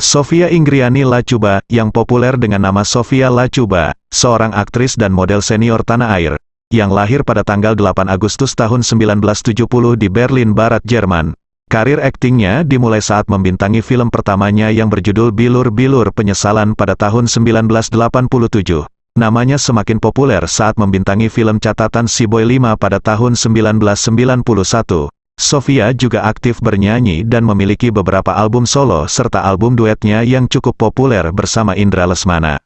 Sofia Inggriani Lacuba, yang populer dengan nama Sofia Lacuba, seorang aktris dan model senior tanah air, yang lahir pada tanggal 8 Agustus tahun 1970 di Berlin Barat, Jerman. Karir aktingnya dimulai saat membintangi film pertamanya yang berjudul Bilur-Bilur Penyesalan pada tahun 1987. Namanya semakin populer saat membintangi film catatan Si Boy 5 pada tahun 1991. Sofia juga aktif bernyanyi dan memiliki beberapa album solo serta album duetnya yang cukup populer bersama Indra Lesmana.